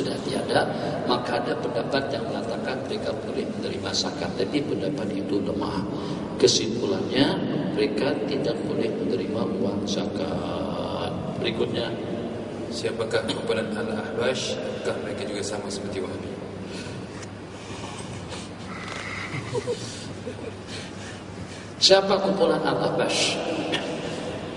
sudah tiada, maka ada pendapat yang mengatakan mereka boleh menerima zakat, tapi pendapat itu lemah. Kesimpulannya, mereka tidak boleh menerima uang zakat. Berikutnya, Siapakah kumpulan Al-Ahbash? Apakah mereka juga sama seperti Wahabi? siapa kumpulan Al-Ahbash?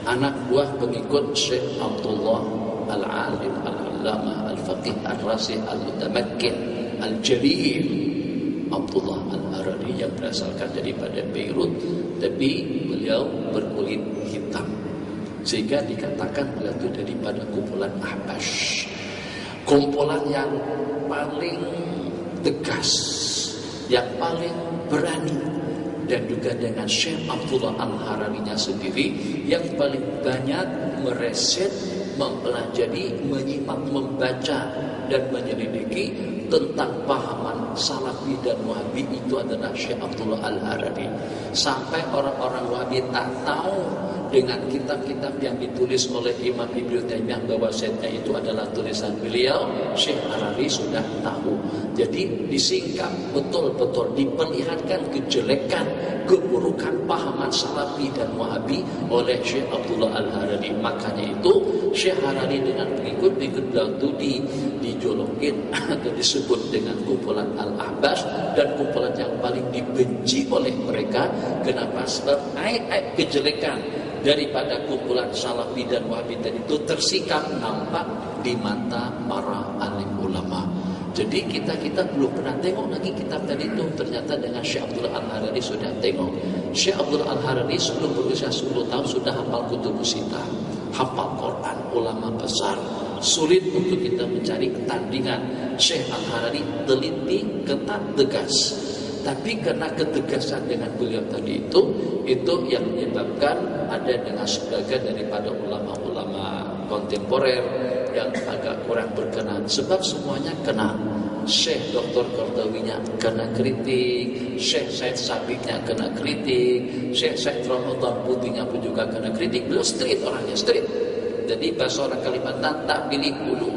Anak buah pengikut Syekh Abdullah Al-Alim Al-Allamah Al-Faqih Al-Rasih Al-Mutamakkin Al-Jalil. Abdullah Al-Harari yang berasalkan daripada Beirut. Tapi beliau berkulit hitam. Sehingga dikatakan beliau itu daripada kumpulan Ahbash. Kumpulan yang paling tegas yang paling berani dan juga dengan Syekh Abdullah Al-Hararinya sendiri yang paling banyak mereset, mempelajari, menyimak, membaca dan menyelidiki tentang pahaman Salafi dan Wahabi itu adalah Syekh Abdullah Al-Harari. Sampai orang-orang Wahabi tak tahu dengan kitab-kitab yang ditulis oleh Imam Ibnu Taimiyah bahwa setnya itu adalah tulisan beliau, Syekh Harari sudah tahu. Jadi disingkap betul-betul diperlihatkan kejelekan, keburukan pahaman Salafi dan Wahabi oleh Syekh Abdullah Al-Harari. Makanya itu Syekh Harari dengan pengikut-pengikut itu di, dijolokin atau disebut dengan kumpulan Al-Ahbas dan kumpulan yang paling dibenci oleh mereka. Kenapa? Sebab aib-aib kejelekan daripada kumpulan Salafi dan Wahabi tadi itu tersikap nampak di mata para alim ulama. Jadi kita kita belum pernah tengok lagi kitab tadi itu ternyata dengan Syekh Abdullah Al-Harari sudah tengok. Syekh Abdullah Al-Harari sebelum berusia 10 tahun sudah hafal kutub sita, hafal Quran, ulama besar. Sulit untuk kita mencari ketandingan. Syekh Al-Harari teliti, ketat, tegas. Tapi karena ketegasan dengan beliau tadi itu, itu yang menyebabkan ada dengan sebagian daripada ulama-ulama kontemporer yang agak kurang berkenan. Sebab semuanya kena. Syekh Dr. Kordawinya kena kritik, Syekh Said Sabiknya kena kritik, Syekh Said Ramadan Putihnya pun juga kena kritik. Beliau street orangnya, street. Jadi bahasa orang Kalimantan tak pilih bulu.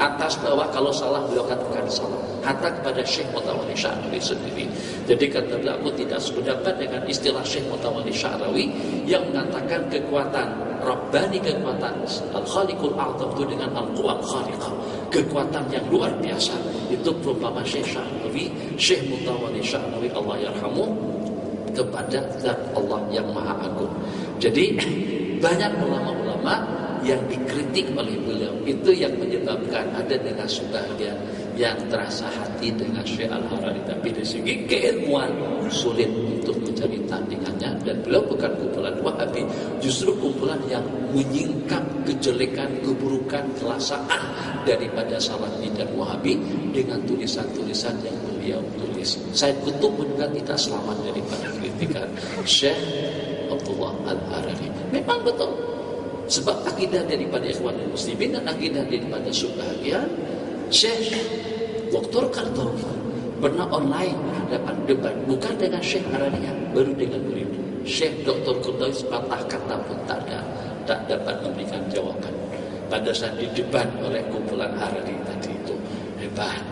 Atas bawah kalau salah beliau katakan salah. Hatta kepada Syekh Mutawali Syahrawi sendiri. Jadi kata beliau tidak sependapat dengan istilah Syekh Mutawali Syahrawi yang mengatakan kekuatan Rabbani kekuatan Al-Khaliqul A'zam itu dengan Al-Quwat Khaliqah kekuatan yang luar biasa itu perumpamaan Syekh Syahrawi Syekh Mutawali Syahrawi Allah yarhamu kepada zat Allah yang maha agung jadi banyak ulama-ulama yang dikritik oleh beliau itu yang menyebabkan ada dengan sebagian yang terasa hati dengan Syekh Al-Harari tapi dari segi keilmuan sulit untuk mencari tandingannya dan beliau bukan kumpulan Wahabi justru kumpulan yang menyingkap kejelekan, keburukan, kelasaan daripada Salafi dan Wahabi dengan tulisan-tulisan yang beliau tulis. Saya Kutub juga tidak selamat daripada kritikan Syekh Abdullah Al-Harari. Memang betul sebab akidah daripada ikhwan muslimin dan akidah daripada sebahagian Syekh Dr. Kartowi pernah online hadapan debat bukan dengan Syekh Arania baru dengan murid Syekh Dr. Kartowi sepatah kata pun tak ada tak dapat memberikan jawaban pada saat didebat oleh kumpulan Harari tadi itu hebat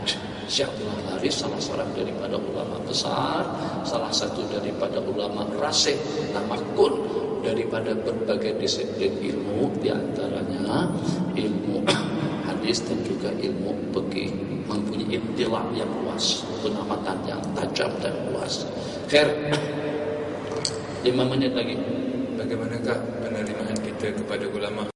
Syekh Abdullah Haris salah seorang daripada ulama besar salah satu daripada ulama rasih tamakun daripada berbagai disiplin ilmu di antaranya ilmu hadis dan juga ilmu fikih mempunyai intilak yang luas pengamatan yang tajam dan luas. Khair. Lima menit lagi. Bagaimanakah penerimaan kita kepada ulama